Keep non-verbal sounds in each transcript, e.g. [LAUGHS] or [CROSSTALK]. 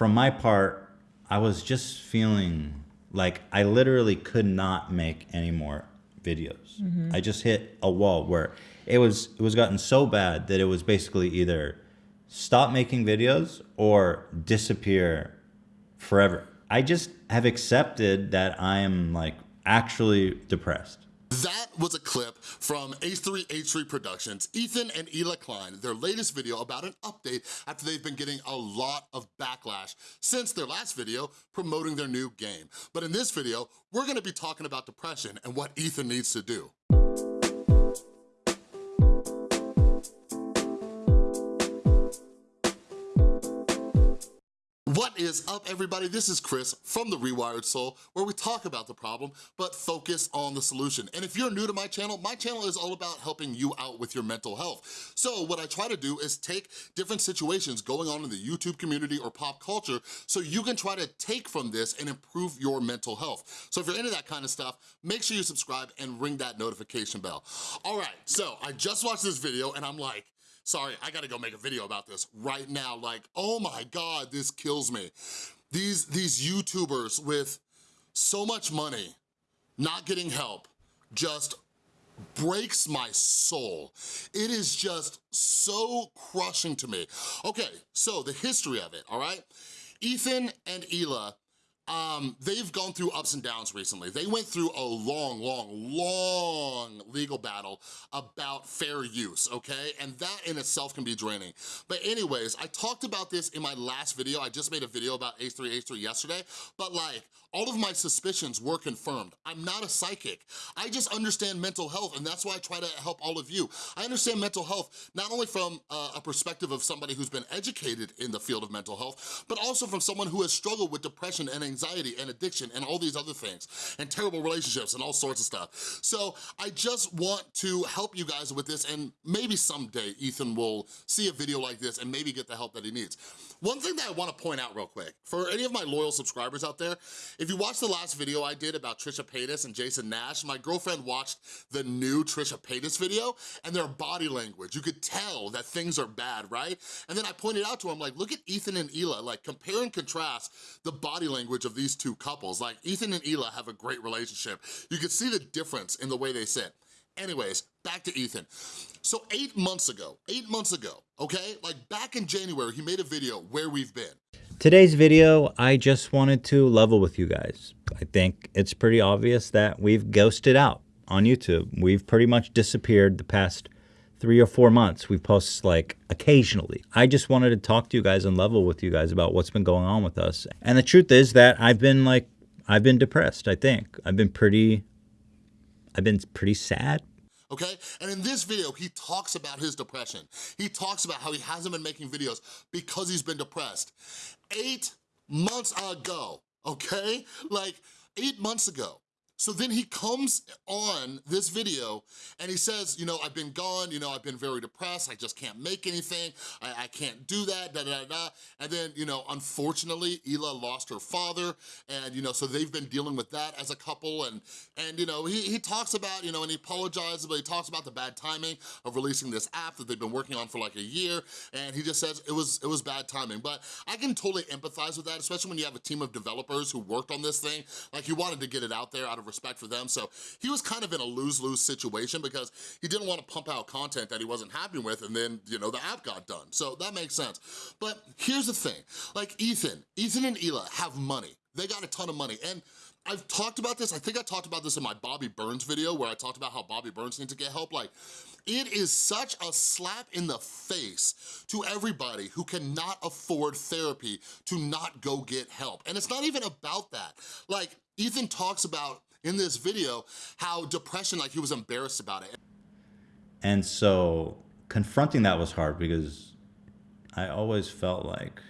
from my part, I was just feeling like I literally could not make any more videos. Mm-hmm. I just hit a wall where it was it was gotten so bad that it was basically either stop making videos or disappear forever. I just have accepted that I am like actually depressed. Was a clip from H3H3 Productions, Ethan and Hila Klein, their latest video about an update after they've been getting a lot of backlash since their last video promoting their new game. But in this video, we're gonna be talking about depression and what Ethan needs to do. Is up, everybody? This is Chris from The Rewired Soul, where we talk about the problem, but focus on the solution. And if you're new to my channel, my channel is all about helping you out with your mental health. So what I try to do is take different situations going on in the YouTube community or pop culture so you can try to take from this and improve your mental health. So if you're into that kind of stuff, make sure you subscribe and ring that notification bell. All right, so I just watched this video and I'm like, sorry, I gotta go make a video about this right now. Like, oh my God, this kills me. These, these YouTubers with so much money, not getting help, just breaks my soul. It is just so crushing to me. Okay, so the history of it, all right? Ethan and Hila um, they've gone through ups and downs recently. They went through a long, long, long legal battle about fair use, okay? And that in itself can be draining. But anyways, I talked about this in my last video. I just made a video about H3H3 yesterday, but like, all of my suspicions were confirmed. I'm not a psychic. I just understand mental health, and that's why I try to help all of you. I understand mental health not only from uh, a perspective of somebody who's been educated in the field of mental health, but also from someone who has struggled with depression and anxiety anxiety and addiction and all these other things and terrible relationships and all sorts of stuff. So I just want to help you guys with this and maybe someday Ethan will see a video like this and maybe get the help that he needs. One thing that I wanna point out real quick, for any of my loyal subscribers out there, if you watched the last video I did about Trisha Paytas and Jason Nash, my girlfriend watched the new Trisha Paytas video and their body language. You could tell that things are bad, right? And then I pointed out to him, like, look at Ethan and Hila, like compare and contrast the body language of of these two couples. Like Ethan and Hila have a great relationship. You can see the difference in the way they sit. Anyways, back to Ethan. So eight months ago, eight months ago, okay? Like back in January, he made a video where we've been. Today's video, I just wanted to level with you guys. I think it's pretty obvious that we've ghosted out on YouTube. We've pretty much disappeared the past three or four months. We post like occasionally. I just wanted to talk to you guys and level with you guys about what's been going on with us. And the truth is that I've been like, I've been depressed, I think. I've been pretty, I've been pretty sad. Okay, and in this video, he talks about his depression. He talks about how he hasn't been making videos because he's been depressed. Eight months ago, okay? Like, eight months ago, so then he comes on this video and he says, you know, I've been gone, you know, I've been very depressed, I just can't make anything, I, I can't do that, da, da, da, And then, you know, unfortunately, Hila lost her father and, you know, so they've been dealing with that as a couple and, and you know, he, he talks about, you know, and he apologizes, but he talks about the bad timing of releasing this app that they've been working on for like a year and he just says it was, it was bad timing. But I can totally empathize with that, especially when you have a team of developers who worked on this thing. Like he wanted to get it out there out of respect for them. So he was kind of in a lose-lose situation because he didn't want to pump out content that he wasn't happy with and then, you know, the app got done. So that makes sense. But here's the thing, like Ethan, Ethan and Hila have money. They got a ton of money. And I've talked about this, I think I talked about this in my Bobby Burns video where I talked about how Bobby Burns needs to get help. Like, it is such a slap in the face to everybody who cannot afford therapy to not go get help. And it's not even about that. Like, Ethan talks about in this video how depression, like he was embarrassed about it. And so confronting that was hard because I always felt like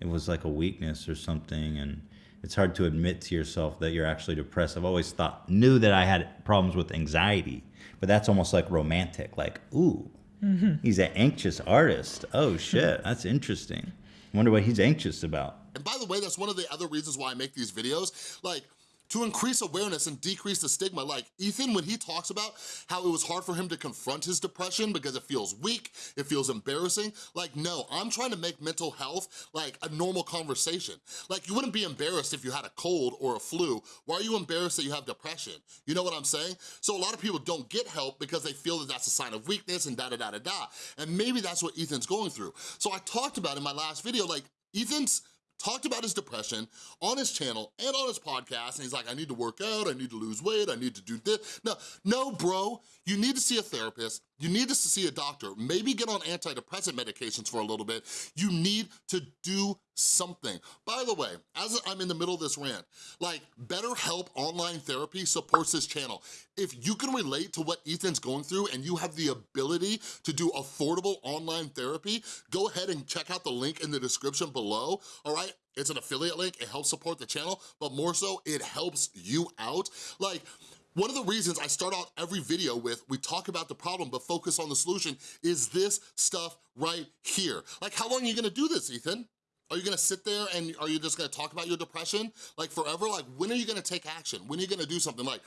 it was like a weakness or something and it's hard to admit to yourself that you're actually depressed. I've always thought, knew that I had problems with anxiety, but that's almost like romantic, like, ooh, mm -hmm. he's an anxious artist. Oh [LAUGHS] shit, that's interesting. I wonder what he's anxious about. And by the way, that's one of the other reasons why I make these videos. Like, to increase awareness and decrease the stigma. Like Ethan, when he talks about how it was hard for him to confront his depression because it feels weak, it feels embarrassing, like no, I'm trying to make mental health like a normal conversation. Like you wouldn't be embarrassed if you had a cold or a flu. Why are you embarrassed that you have depression? You know what I'm saying? So a lot of people don't get help because they feel that that's a sign of weakness and da da da da da. And maybe that's what Ethan's going through. So I talked about in my last video, like Ethan's talked about his depression on his channel and on his podcast, and he's like, I need to work out, I need to lose weight, I need to do this. No, no, bro, you need to see a therapist, you need to see a doctor, maybe get on antidepressant medications for a little bit. You need to do something. By the way, as I'm in the middle of this rant, like BetterHelp Online Therapy supports this channel. If you can relate to what Ethan's going through and you have the ability to do affordable online therapy, go ahead and check out the link in the description below, all right? It's an affiliate link, it helps support the channel, but more so, it helps you out. Like, one of the reasons I start out every video with, we talk about the problem but focus on the solution, is this stuff right here. Like, how long are you gonna do this, Ethan? Are you gonna sit there and are you just gonna talk about your depression like forever? Like when are you gonna take action? When are you gonna do something? Like,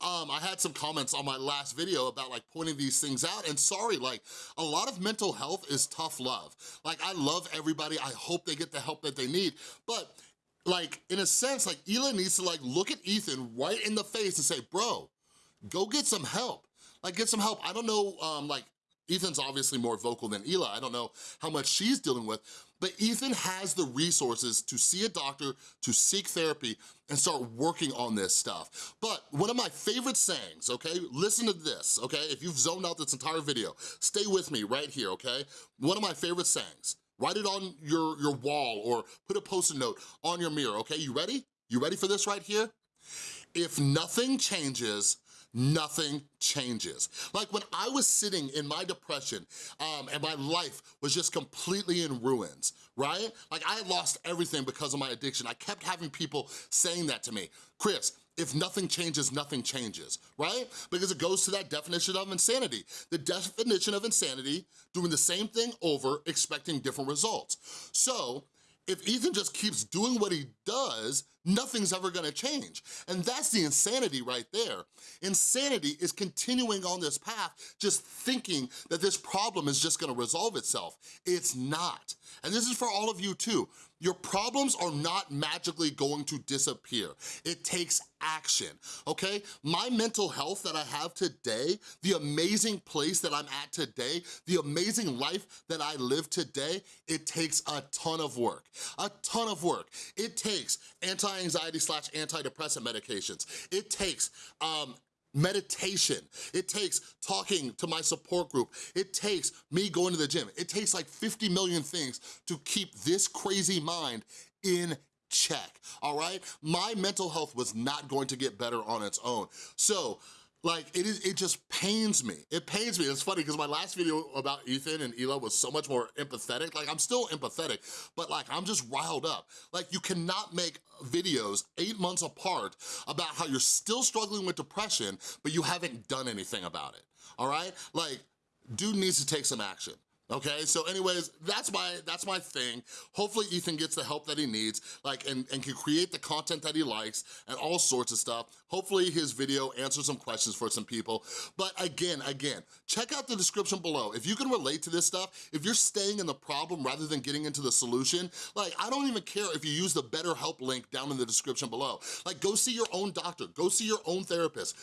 um, I had some comments on my last video about like pointing these things out and sorry, like a lot of mental health is tough love. Like I love everybody, I hope they get the help that they need, but like, in a sense, like, Hila needs to, like, look at Ethan right in the face and say, bro, go get some help. Like, get some help. I don't know, um, like, Ethan's obviously more vocal than Hila. I don't know how much she's dealing with, but Ethan has the resources to see a doctor, to seek therapy, and start working on this stuff. But one of my favorite sayings, okay, listen to this, okay? If you've zoned out this entire video, stay with me right here, okay? One of my favorite sayings, Write it on your, your wall or put a post-it note on your mirror, okay? You ready? You ready for this right here? If nothing changes, nothing changes. Like when I was sitting in my depression um, and my life was just completely in ruins, right? Like I had lost everything because of my addiction. I kept having people saying that to me. Chris, if nothing changes, nothing changes, right? Because it goes to that definition of insanity. The definition of insanity, doing the same thing over, expecting different results. So if Ethan just keeps doing what he does, nothing's ever gonna change. And that's the insanity right there. Insanity is continuing on this path, just thinking that this problem is just gonna resolve itself. It's not. And this is for all of you too. Your problems are not magically going to disappear. It takes action, okay? My mental health that I have today, the amazing place that I'm at today, the amazing life that I live today, it takes a ton of work, a ton of work. It takes anti-anxiety slash antidepressant medications. It takes um, meditation. It takes talking to my support group. It takes me going to the gym. It takes like 50 million things to keep this crazy mind in check, all right? My mental health was not going to get better on its own. So like, it is, it just pains me. It pains me. It's funny because my last video about Ethan and Hila was so much more empathetic. Like, I'm still empathetic, but like, I'm just riled up. Like, you cannot make videos eight months apart about how you're still struggling with depression, but you haven't done anything about it, all right? Like, dude needs to take some action okay? So anyways, that's my that's my thing. Hopefully Ethan gets the help that he needs, like, and, and can create the content that he likes and all sorts of stuff. Hopefully his video answers some questions for some people. But again, again, check out the description below. If you can relate to this stuff, if you're staying in the problem rather than getting into the solution, like, I don't even care if you use the BetterHelp link down in the description below. Like, go see your own doctor, go see your own therapist,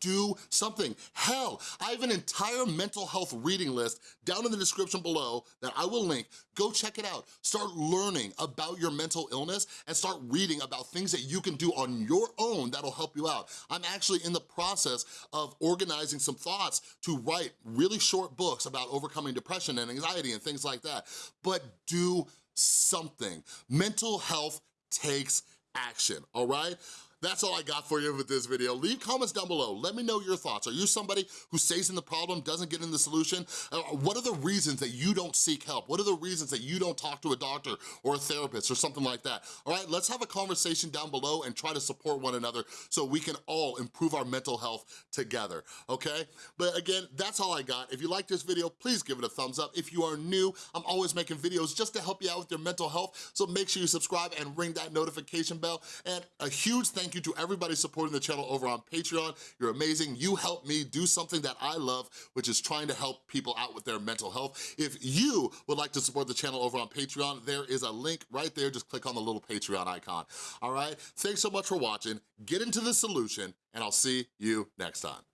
do something. Hell, I have an entire mental health reading list down in the description description below that I will link. Go check it out. Start learning about your mental illness and start reading about things that you can do on your own that'll help you out. I'm actually in the process of organizing some thoughts to write really short books about overcoming depression and anxiety and things like that. But do something. Mental health takes action, all right? That's all I got for you with this video. Leave comments down below. Let me know your thoughts. Are you somebody who stays in the problem, doesn't get in the solution? Uh, what are the reasons that you don't seek help? What are the reasons that you don't talk to a doctor or a therapist or something like that? All right, let's have a conversation down below and try to support one another so we can all improve our mental health together, okay? But again, that's all I got. If you like this video, please give it a thumbs up. If you are new, I'm always making videos just to help you out with your mental health, so make sure you subscribe and ring that notification bell. And a huge thank thank you to everybody supporting the channel over on Patreon. You're amazing. You help me do something that I love, which is trying to help people out with their mental health. If you would like to support the channel over on Patreon, there is a link right there. Just click on the little Patreon icon, all right? Thanks so much for watching. Get into the solution, and I'll see you next time.